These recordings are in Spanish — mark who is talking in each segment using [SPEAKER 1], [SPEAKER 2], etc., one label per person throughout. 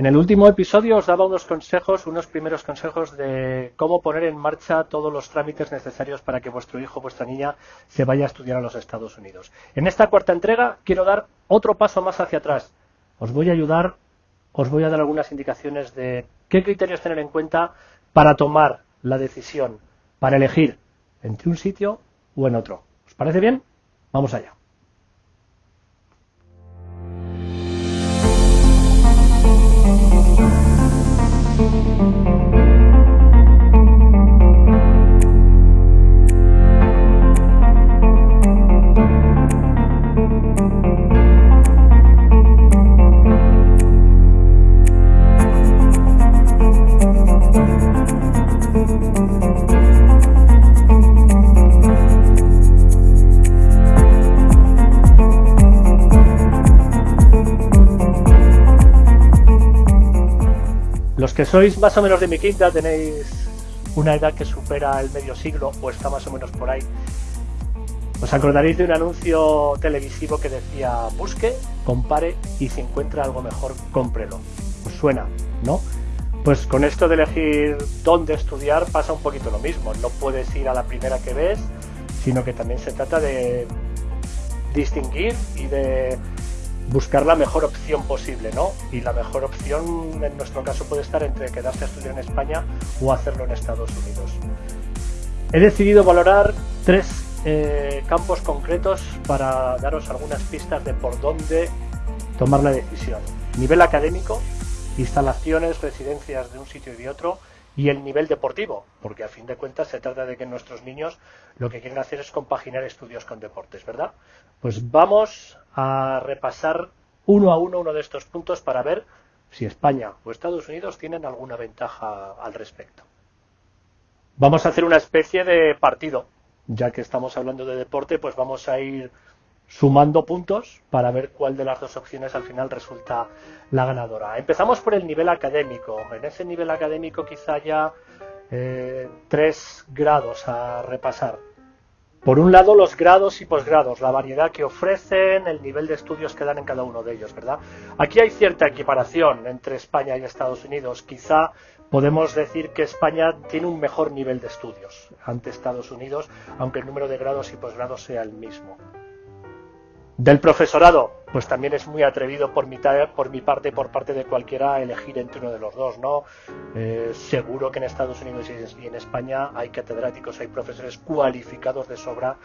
[SPEAKER 1] En el último episodio os daba unos consejos, unos primeros consejos de cómo poner en marcha todos los trámites necesarios para que vuestro hijo o vuestra niña se vaya a estudiar a los Estados Unidos. En esta cuarta entrega quiero dar otro paso más hacia atrás. Os voy a ayudar, os voy a dar algunas indicaciones de qué criterios tener en cuenta para tomar la decisión, para elegir entre un sitio o en otro. ¿Os parece bien? Vamos allá. Los que sois más o menos de mi quinta tenéis una edad que supera el medio siglo o está más o menos por ahí. Os acordaréis de un anuncio televisivo que decía busque, compare y si encuentra algo mejor, cómprelo. Os suena, ¿no? Pues con esto de elegir dónde estudiar pasa un poquito lo mismo. No puedes ir a la primera que ves, sino que también se trata de distinguir y de buscar la mejor opción posible, ¿no? Y la mejor opción en nuestro caso puede estar entre quedarse a estudiar en España o hacerlo en Estados Unidos. He decidido valorar tres eh, campos concretos para daros algunas pistas de por dónde tomar la decisión. Nivel académico, instalaciones, residencias de un sitio y de otro, y el nivel deportivo, porque a fin de cuentas se trata de que nuestros niños lo que quieren hacer es compaginar estudios con deportes, ¿verdad? Pues vamos a repasar uno a uno uno de estos puntos para ver si España o Estados Unidos tienen alguna ventaja al respecto. Vamos a hacer una especie de partido, ya que estamos hablando de deporte, pues vamos a ir sumando puntos para ver cuál de las dos opciones al final resulta la ganadora. Empezamos por el nivel académico. En ese nivel académico quizá haya eh, tres grados a repasar. Por un lado, los grados y posgrados, la variedad que ofrecen, el nivel de estudios que dan en cada uno de ellos, ¿verdad? Aquí hay cierta equiparación entre España y Estados Unidos. Quizá podemos decir que España tiene un mejor nivel de estudios ante Estados Unidos, aunque el número de grados y posgrados sea el mismo. Del profesorado, pues también es muy atrevido por mi, por mi parte, por parte de cualquiera, elegir entre uno de los dos, ¿no? Eh, seguro que en Estados Unidos y en España hay catedráticos, hay profesores cualificados de sobra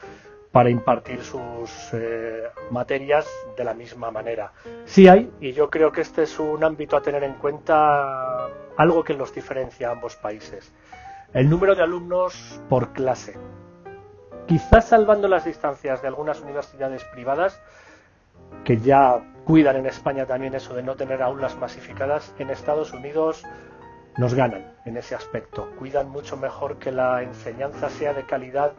[SPEAKER 1] para impartir sus eh, materias de la misma manera. Sí hay, y yo creo que este es un ámbito a tener en cuenta, algo que los diferencia a ambos países. El número de alumnos por clase. Quizás salvando las distancias de algunas universidades privadas, que ya cuidan en España también eso de no tener aulas masificadas, en Estados Unidos nos ganan en ese aspecto. Cuidan mucho mejor que la enseñanza sea de calidad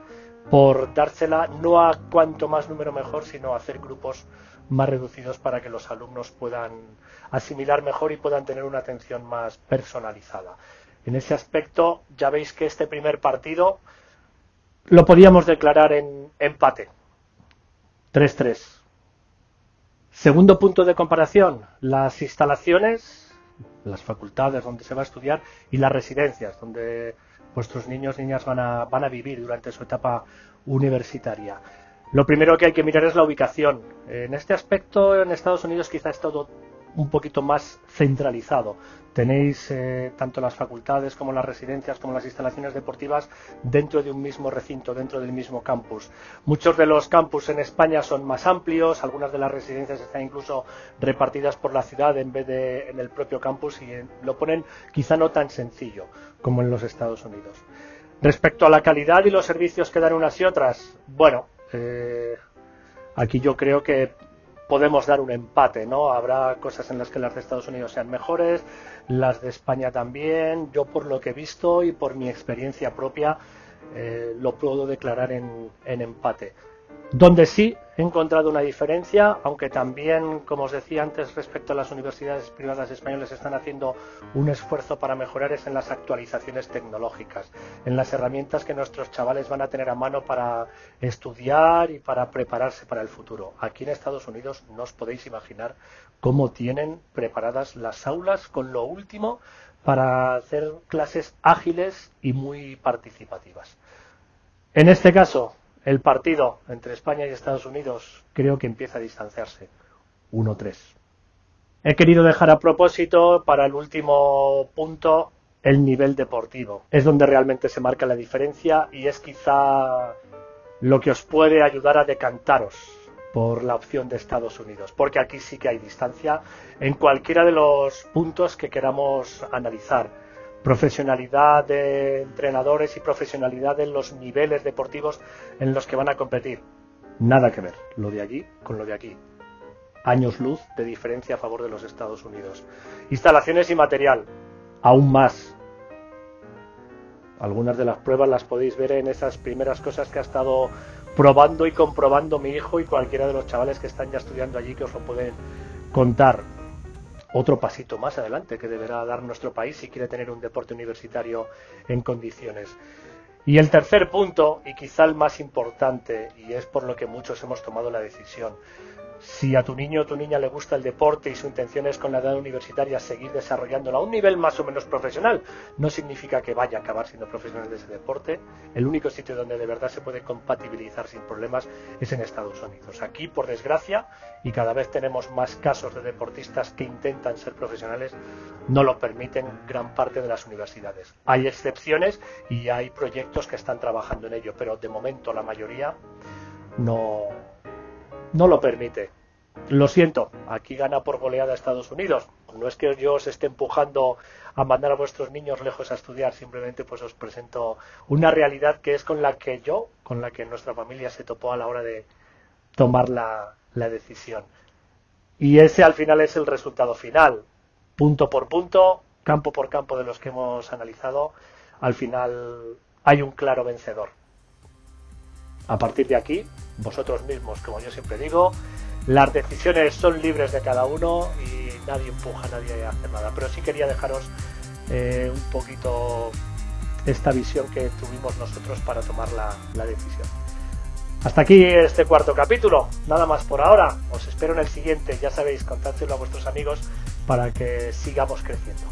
[SPEAKER 1] por dársela no a cuanto más número mejor, sino a hacer grupos más reducidos para que los alumnos puedan asimilar mejor y puedan tener una atención más personalizada. En ese aspecto ya veis que este primer partido lo podíamos declarar en empate. 3-3. Segundo punto de comparación, las instalaciones, las facultades donde se va a estudiar y las residencias donde vuestros niños niñas van a, van a vivir durante su etapa universitaria. Lo primero que hay que mirar es la ubicación. En este aspecto, en Estados Unidos quizá es todo un poquito más centralizado. Tenéis eh, tanto las facultades como las residencias como las instalaciones deportivas dentro de un mismo recinto, dentro del mismo campus. Muchos de los campus en España son más amplios, algunas de las residencias están incluso repartidas por la ciudad en vez de en el propio campus y lo ponen quizá no tan sencillo como en los Estados Unidos. Respecto a la calidad y los servicios que dan unas y otras, bueno, eh, aquí yo creo que podemos dar un empate, ¿no? Habrá cosas en las que las de Estados Unidos sean mejores, las de España también. Yo por lo que he visto y por mi experiencia propia eh, lo puedo declarar en empate. Donde sí he encontrado una diferencia, aunque también, como os decía antes, respecto a las universidades privadas españolas están haciendo un esfuerzo para mejorar es en las actualizaciones tecnológicas, en las herramientas que nuestros chavales van a tener a mano para estudiar y para prepararse para el futuro. Aquí en Estados Unidos no os podéis imaginar cómo tienen preparadas las aulas con lo último para hacer clases ágiles y muy participativas. En este caso, el partido entre España y Estados Unidos creo que empieza a distanciarse. 1-3. He querido dejar a propósito para el último punto el nivel deportivo. Es donde realmente se marca la diferencia y es quizá lo que os puede ayudar a decantaros por la opción de Estados Unidos, porque aquí sí que hay distancia en cualquiera de los puntos que queramos analizar. Profesionalidad de entrenadores y profesionalidad en los niveles deportivos en los que van a competir. Nada que ver lo de allí con lo de aquí. Años luz de diferencia a favor de los Estados Unidos. Instalaciones y material. Aún más. Algunas de las pruebas las podéis ver en esas primeras cosas que ha estado probando y comprobando mi hijo y cualquiera de los chavales que están ya estudiando allí que os lo pueden contar. Otro pasito más adelante que deberá dar nuestro país si quiere tener un deporte universitario en condiciones. Y el tercer punto, y quizá el más importante, y es por lo que muchos hemos tomado la decisión, si a tu niño o tu niña le gusta el deporte y su intención es con la edad universitaria seguir desarrollándolo a un nivel más o menos profesional, no significa que vaya a acabar siendo profesional de ese deporte. El único sitio donde de verdad se puede compatibilizar sin problemas es en Estados Unidos. Aquí, por desgracia, y cada vez tenemos más casos de deportistas que intentan ser profesionales, no lo permiten gran parte de las universidades. Hay excepciones y hay proyectos que están trabajando en ello, pero de momento la mayoría no, no lo permite. Lo siento, aquí gana por goleada Estados Unidos. No es que yo os esté empujando a mandar a vuestros niños lejos a estudiar, simplemente pues os presento una realidad que es con la que yo, con la que nuestra familia se topó a la hora de tomar la, la decisión. Y ese al final es el resultado final. Punto por punto, campo por campo de los que hemos analizado, al final hay un claro vencedor. A partir de aquí, vosotros mismos, como yo siempre digo, las decisiones son libres de cada uno y nadie empuja a nadie a hacer nada. Pero sí quería dejaros eh, un poquito esta visión que tuvimos nosotros para tomar la, decisión. Hasta aquí este cuarto capítulo. Nada más por ahora. Os espero en el siguiente. Ya sabéis, contádselo a vuestros amigos para que sigamos creciendo.